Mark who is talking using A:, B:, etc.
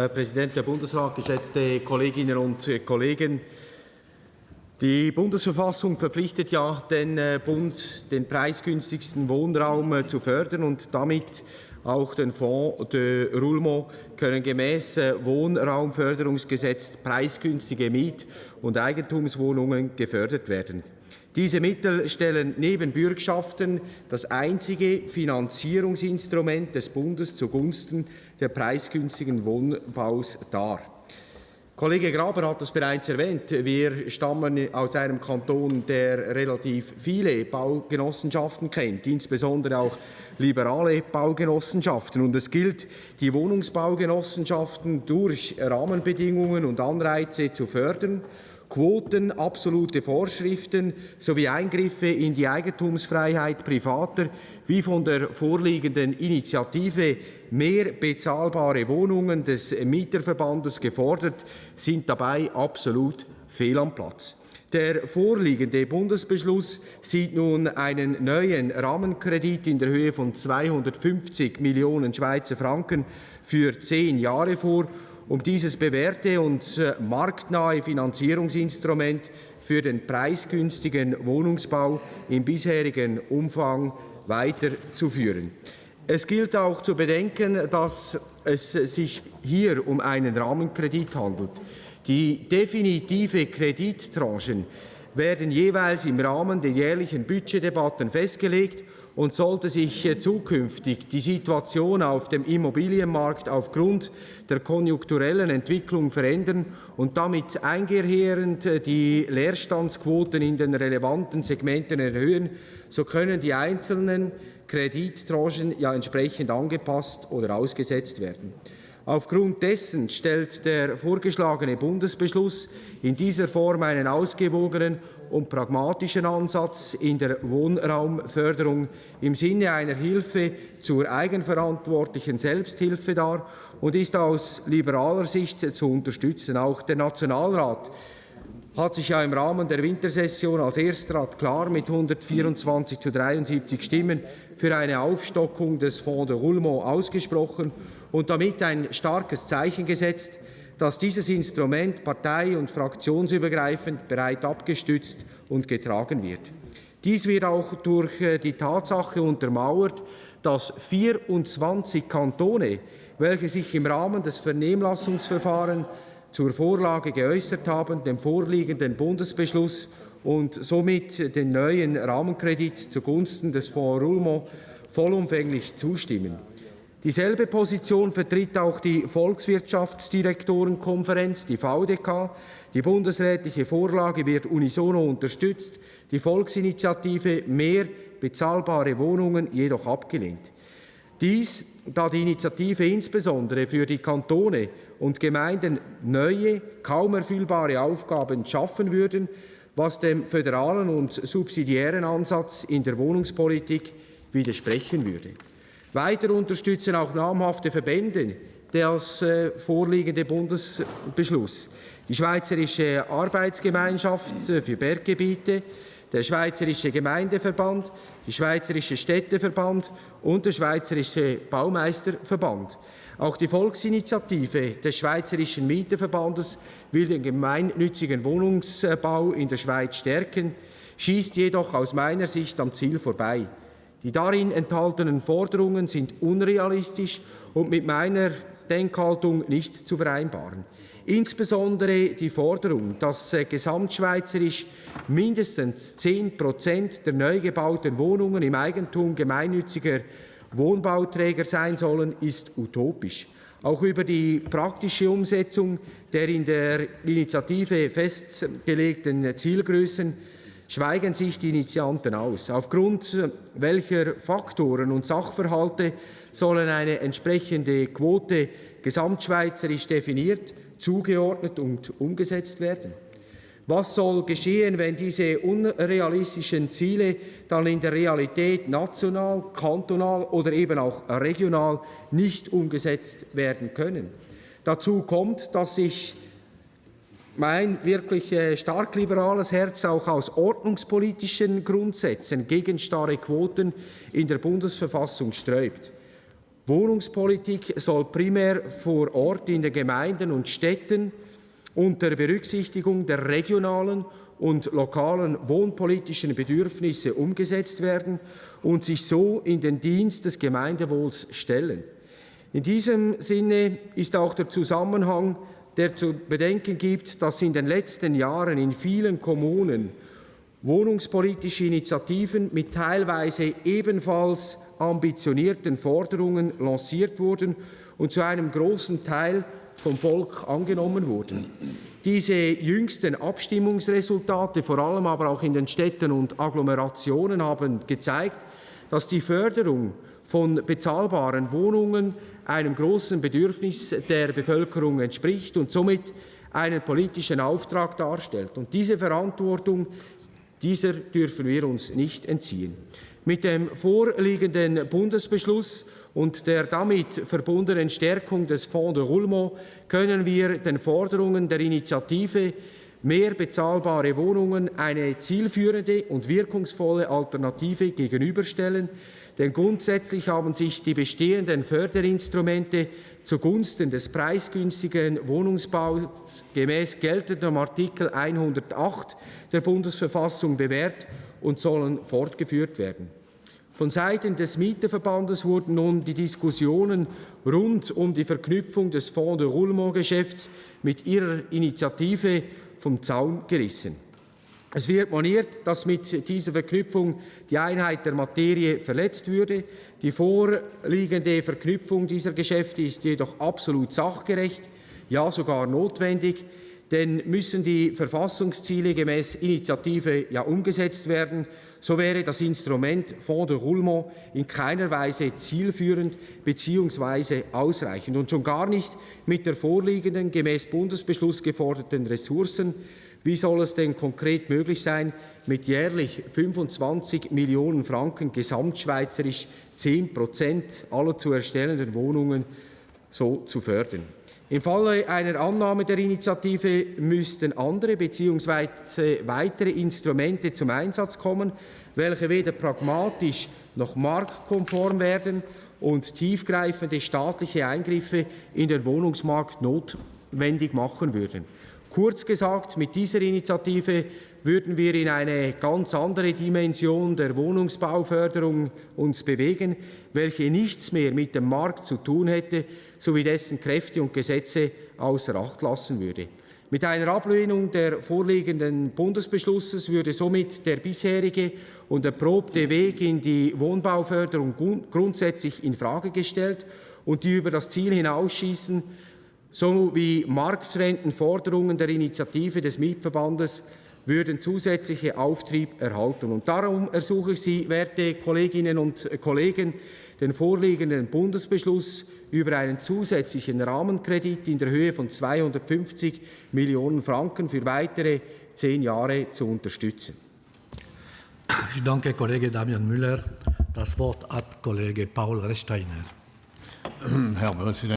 A: Herr Präsident der Bundesrat, geschätzte Kolleginnen und Kollegen! Die Bundesverfassung verpflichtet ja den äh, Bund, den preisgünstigsten Wohnraum äh, zu fördern und damit auch den Fonds de Roulement können gemäß äh, Wohnraumförderungsgesetz preisgünstige Miet- und Eigentumswohnungen gefördert werden. Diese Mittel stellen neben Bürgschaften das einzige Finanzierungsinstrument des Bundes zugunsten der preisgünstigen Wohnbaus dar. Kollege Graber hat es bereits erwähnt. Wir stammen aus einem Kanton, der relativ viele Baugenossenschaften kennt, insbesondere auch liberale Baugenossenschaften. Und es gilt, die Wohnungsbaugenossenschaften durch Rahmenbedingungen und Anreize zu fördern Quoten, absolute Vorschriften sowie Eingriffe in die Eigentumsfreiheit privater wie von der vorliegenden Initiative mehr bezahlbare Wohnungen des Mieterverbandes gefordert, sind dabei absolut fehl am Platz. Der vorliegende Bundesbeschluss sieht nun einen neuen Rahmenkredit in der Höhe von 250 Millionen Schweizer Franken für zehn Jahre vor um dieses bewährte und äh, marktnahe Finanzierungsinstrument für den preisgünstigen Wohnungsbau im bisherigen Umfang weiterzuführen. Es gilt auch zu bedenken, dass es sich hier um einen Rahmenkredit handelt. Die definitive Kredittranchen werden jeweils im Rahmen der jährlichen Budgetdebatten festgelegt und sollte sich äh, zukünftig die Situation auf dem Immobilienmarkt aufgrund der konjunkturellen Entwicklung verändern und damit einhergehend äh, die Leerstandsquoten in den relevanten Segmenten erhöhen, so können die einzelnen Kredittranchen ja entsprechend angepasst oder ausgesetzt werden. Aufgrund dessen stellt der vorgeschlagene Bundesbeschluss in dieser Form einen ausgewogenen und pragmatischen Ansatz in der Wohnraumförderung im Sinne einer Hilfe zur eigenverantwortlichen Selbsthilfe dar und ist aus liberaler Sicht zu unterstützen. Auch der Nationalrat hat sich ja im Rahmen der Wintersession als Erstrat klar mit 124 zu 73 Stimmen für eine Aufstockung des Fonds de Roulement ausgesprochen und damit ein starkes Zeichen gesetzt, dass dieses Instrument partei- und fraktionsübergreifend bereit abgestützt und getragen wird. Dies wird auch durch äh, die Tatsache untermauert, dass 24 Kantone, welche sich im Rahmen des Vernehmlassungsverfahrens zur Vorlage geäußert haben, dem vorliegenden Bundesbeschluss und somit den neuen Rahmenkredit zugunsten des Fonds Roulement vollumfänglich zustimmen. Dieselbe Position vertritt auch die Volkswirtschaftsdirektorenkonferenz, die VDK. Die bundesrätliche Vorlage wird unisono unterstützt, die Volksinitiative Mehr bezahlbare Wohnungen jedoch abgelehnt. Dies, da die Initiative insbesondere für die Kantone und Gemeinden neue, kaum erfüllbare Aufgaben schaffen würden, was dem föderalen und subsidiären Ansatz in der Wohnungspolitik widersprechen würde. Weiter unterstützen auch namhafte Verbände das äh, vorliegende Bundesbeschluss. Die Schweizerische Arbeitsgemeinschaft äh, für Berggebiete, der Schweizerische Gemeindeverband, die Schweizerische Städteverband und der Schweizerische Baumeisterverband. Auch die Volksinitiative des Schweizerischen Mieterverbandes will den gemeinnützigen Wohnungsbau in der Schweiz stärken, schießt jedoch aus meiner Sicht am Ziel vorbei. Die darin enthaltenen Forderungen sind unrealistisch und mit meiner Denkhaltung nicht zu vereinbaren. Insbesondere die Forderung, dass äh, gesamtschweizerisch mindestens 10 Prozent der neu gebauten Wohnungen im Eigentum gemeinnütziger Wohnbauträger sein sollen, ist utopisch. Auch über die praktische Umsetzung der in der Initiative festgelegten Zielgrößen schweigen sich die Initianten aus. Aufgrund welcher Faktoren und Sachverhalte sollen eine entsprechende Quote gesamtschweizerisch definiert, zugeordnet und umgesetzt werden? Was soll geschehen, wenn diese unrealistischen Ziele dann in der Realität national, kantonal oder eben auch regional nicht umgesetzt werden können? Dazu kommt, dass sich mein wirklich äh, stark liberales Herz auch aus ordnungspolitischen Grundsätzen gegen starre Quoten in der Bundesverfassung sträubt. Wohnungspolitik soll primär vor Ort in den Gemeinden und Städten unter Berücksichtigung der regionalen und lokalen wohnpolitischen Bedürfnisse umgesetzt werden und sich so in den Dienst des Gemeindewohls stellen. In diesem Sinne ist auch der Zusammenhang, der zu bedenken gibt, dass in den letzten Jahren in vielen Kommunen wohnungspolitische Initiativen mit teilweise ebenfalls ambitionierten Forderungen lanciert wurden und zu einem großen Teil vom Volk angenommen wurden. Diese jüngsten Abstimmungsresultate, vor allem aber auch in den Städten und Agglomerationen, haben gezeigt, dass die Förderung von bezahlbaren Wohnungen einem großen Bedürfnis der Bevölkerung entspricht und somit einen politischen Auftrag darstellt. Und diese Verantwortung, dieser dürfen wir uns nicht entziehen. Mit dem vorliegenden Bundesbeschluss und der damit verbundenen Stärkung des Fonds de Roulement können wir den Forderungen der Initiative mehr bezahlbare Wohnungen eine zielführende und wirkungsvolle Alternative gegenüberstellen, denn grundsätzlich haben sich die bestehenden Förderinstrumente zugunsten des preisgünstigen Wohnungsbaus gemäß geltendem Artikel 108 der Bundesverfassung bewährt und sollen fortgeführt werden. Von Seiten des Mieterverbandes wurden nun die Diskussionen rund um die Verknüpfung des Fonds de Roulement-Geschäfts mit ihrer Initiative vom Zaun gerissen. Es wird moniert, dass mit dieser Verknüpfung die Einheit der Materie verletzt würde. Die vorliegende Verknüpfung dieser Geschäfte ist jedoch absolut sachgerecht, ja sogar notwendig denn müssen die Verfassungsziele gemäß Initiative ja umgesetzt werden, so wäre das Instrument Fonds de Roulement in keiner Weise zielführend bzw. ausreichend und schon gar nicht mit der vorliegenden gemäß Bundesbeschluss geforderten Ressourcen. Wie soll es denn konkret möglich sein, mit jährlich 25 Millionen Franken gesamtschweizerisch 10 Prozent aller zu erstellenden Wohnungen so zu fördern? Im Falle einer Annahme der Initiative müssten andere bzw. weitere Instrumente zum Einsatz kommen, welche weder pragmatisch noch marktkonform werden und tiefgreifende staatliche Eingriffe in den Wohnungsmarkt notwendig machen würden. Kurz gesagt, mit dieser Initiative würden wir in eine ganz andere Dimension der Wohnungsbauförderung uns bewegen, welche nichts mehr mit dem Markt zu tun hätte, sowie dessen Kräfte und Gesetze außer Acht lassen würde. Mit einer Ablehnung der vorliegenden Bundesbeschlusses würde somit der bisherige und erprobte Weg in die Wohnbauförderung grundsätzlich in Frage gestellt und die über das Ziel hinausschießen, sowie marktfremden Forderungen der Initiative des Mietverbandes würden zusätzliche Auftrieb erhalten. Und darum ersuche ich Sie, werte Kolleginnen und Kollegen, den vorliegenden Bundesbeschluss über einen zusätzlichen Rahmenkredit in der Höhe von 250 Millionen Franken für weitere zehn Jahre zu unterstützen.
B: Ich danke Kollege Damian Müller. Das Wort hat Kollege Paul Resteiner.
C: Herr Präsident.